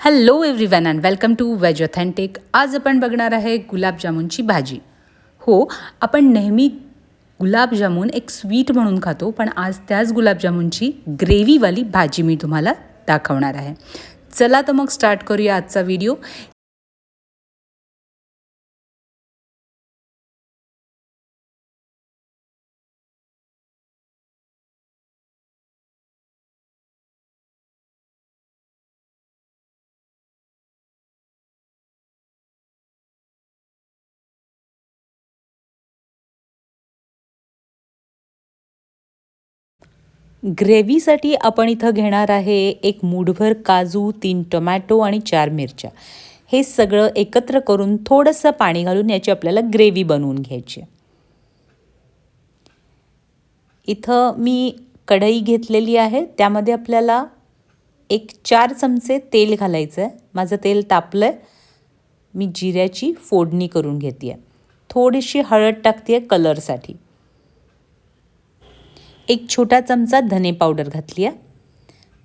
Hello everyone and welcome to veg authentic आज आपण बघणार आहे गुलाबजामुनची भाजी. हो आपण नेहमी गुलाबजामुन एक स्वीट म्हणून खातो पण आज त्याच गुलाबजामुनची ग्रेव्हीवाली भाजी मी तुम्हाला दाखवणार आहे. चला तर मग स्टार्ट करूया आजचा व्हिडिओ ग्रेव्हीसाठी आपण इथं घेणार आहे एक मूठभर काजू तीन टोमॅटो आणि चार मिरच्या. हे सगळं एकत्र करून थोडंसं पाणी घालून याची आपल्याला ग्रेव्ही बनवून घ्यायची. इथं मी कढई घेतलेली आहे त्यामध्ये आपल्याला एक चार चमचे तेल घालायचं आहे माझं तेल तापलं आहे मी जिऱ्याची फोडणी करून घेते आहे थोडीशी हळद टाकते आहे कलरसाठी एक छोटा चमचा धने पावडर घातली आहे.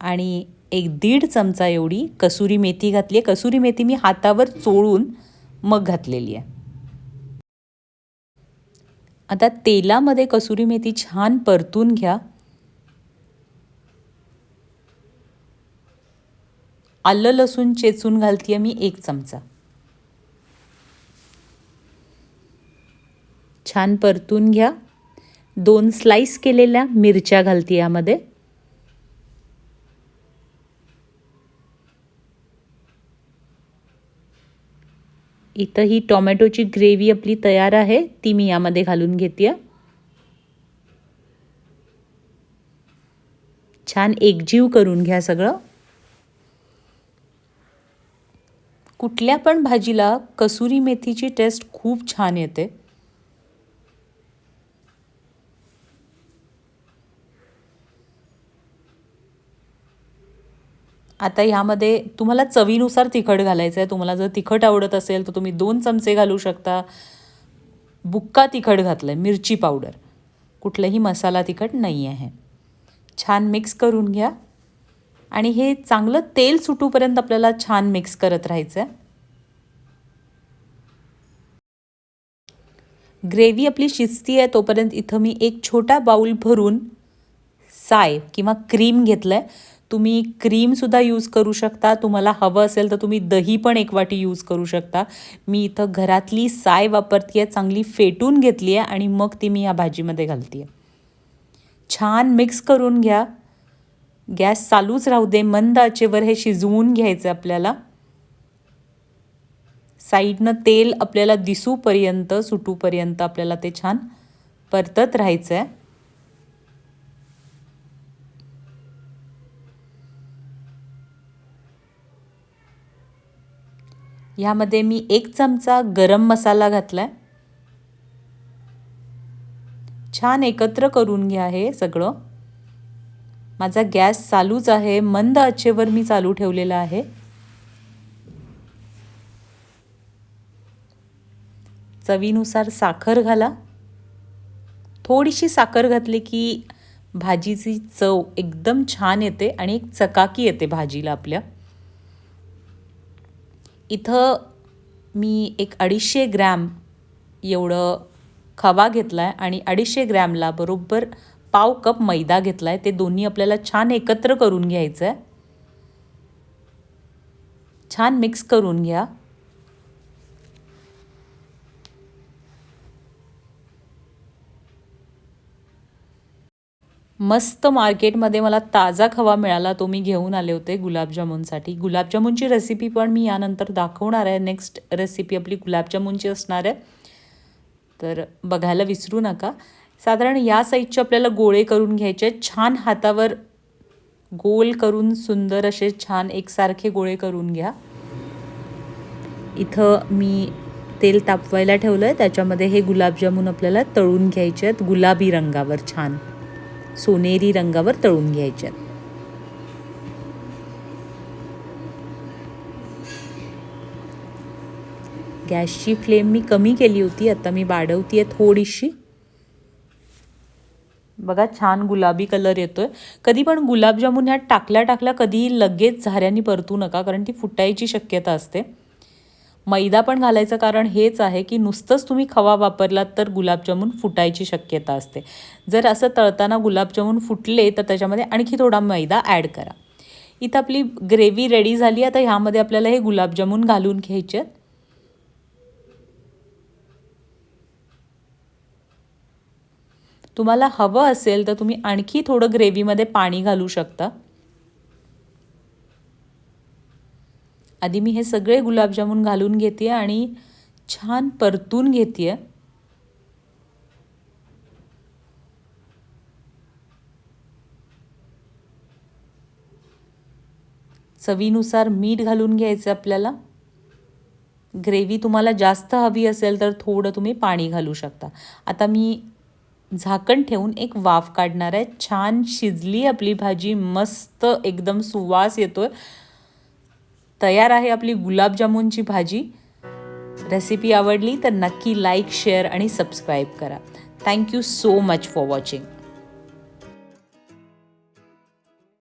आणि एक दीड चमचा एवढी कसुरी मेथी घातली आहे. कसुरी मेथी मी हातावर चोळून मग घातलेली आहे. आता तेलामध्ये कसुरी मेथी छान परतून घ्या. आलं लसूण चेचून घालते मी एक चमचा. छान परतून घ्या. दोन स्लाइस केलेल्या मिरच्या घालते यामध्ये. इथं ही टोमॅटोची ग्रेव्ही आपली तयार आहे ती मी यामध्ये घालून घेते. छान एकजीव करून घ्या सगळं. कुठल्या पण भाजीला कसुरी मेथीची टेस्ट खूप छान येते. आता ह्यामध्ये तुम्हाला चवीनुसार तिखट घालायचं आहे तुम्हाला जर तिखट आवडत असेल तर तुम्ही दोन चमचे घालू शकता. बुक्का तिखट घातलं आहे मिरची पावडर. कुठलंही मसाला तिखट नाही आहे छान मिक्स करून घ्या. आणि हे चांगलं तेल सुटूपर्यंत आपल्याला छान मिक्स करत राहायचं आहे ग्रेव्ही आपली शिजती आहे तोपर्यंत इथं मी एक छोटा बाऊल भरून साय किंवा क्रीम घेतलं आहे तुम्ही क्रीमसुद्धा यूज करू शकता. तुम्हाला हवं असेल तर तुम्ही दही पण एक वाटी यूज करू शकता. मी इथं घरातली साय वापरते आहे चांगली फेटून घेतली आहे आणि मग ती मी या भाजीमध्ये घालते आहे छान मिक्स करून घ्या. गॅस चालूच राहू दे मंद आचेवर हे शिजवून घ्यायचं आपल्याला. साईडनं तेल आपल्याला दिसूपर्यंत सुटूपर्यंत आपल्याला ते छान परतत राहायचं आहे ह्यामध्ये मी एक चमचा गरम मसाला घातला आहे छान एकत्र करून घ्या हे सगळं. माझा गॅस चालूच आहे मंद आचेवर मी चालू ठेवलेला आहे. चवीनुसार साखर घाला. थोडीशी साखर घातली की भाजीची चव एकदम छान येते आणि एक चकाकी येते भाजीला आपल्या. इथं मी एक अडीचशे ग्रॅम एवढं खवा घेतला आहे आणि अडीचशे ग्रॅमला बरोबर पाव कप मैदा घेतला आहे ते दोन्ही आपल्याला छान एकत्र करून घ्यायचं आहे छान मिक्स करून घ्या. मस्त मार्केटमध्ये मला ताजा खवा मिळाला तो मी घेऊन आले होते गुलाबजामुनसाठी. गुलाबजामुनची रेसिपी पण मी यानंतर दाखवणार आहे. नेक्स्ट रेसिपी आपली गुलाबजामुनची असणार आहे. तर बघायला विसरू नका. साधारण या साईजचे आपल्याला गोळे करून घ्यायचे छान हातावर गोल करून सुंदर असे छान एकसारखे गोळे करून घ्या. इथं मी तेल तापवायला ठेवलं आहे त्याच्यामध्ये हे गुलाबजामुन आपल्याला तळून घ्यायचे आहेत. गुलाबी रंगावर छान. सोनेरी रंगावर तळून घ्यायच्यात गॅसची फ्लेम मी कमी केली होती आता मी वाढवती आहे थोडीशी. बघा छान गुलाबी कलर येतोय. कधी पण गुलाबजामुन ह्यात टाकल्या टाकल्या कधी लगेच झाऱ्यानी परतू नका कारण ती फुटायची शक्यता असते. मैदा पण घालायचं कारण हेच आहे की नुसतंच तुम्ही खवा वापरलात तर गुलाबजामुन फुटायची शक्यता असते. जर असं तळताना गुलाबजामुन फुटले तर त्याच्यामध्ये आणखी थोडा मैदा ॲड करा. इथं आपली ग्रेव्ही रेडी झाली आता ह्यामध्ये आपल्याला हे गुलाबजामुन घालून घ्यायचे तुम्हाला हवं असेल तर तुम्ही आणखी थोडं ग्रेव्हीमध्ये पाणी घालू शकता. आधी मी हे सगळे गुलाबजामुन घालून घेते आणि छान परतून घेते. चवीनुसार मीठ घालून घ्यायचं आपल्याला. ग्रेव्ही तुम्हाला जास्त हवी असेल तर थोडं तुम्ही पाणी घालू शकता. आता मी झाकण ठेवून एक वाफ काढणार आहे. छान शिजली आपली भाजी मस्त एकदम सुवास येतोय. तयार आहे आपली गुलाबजामुनची भाजी. रेसिपी आवडली तर नक्की लाईक शेअर आणि सबस्क्राईब करा. Thank you so much for watching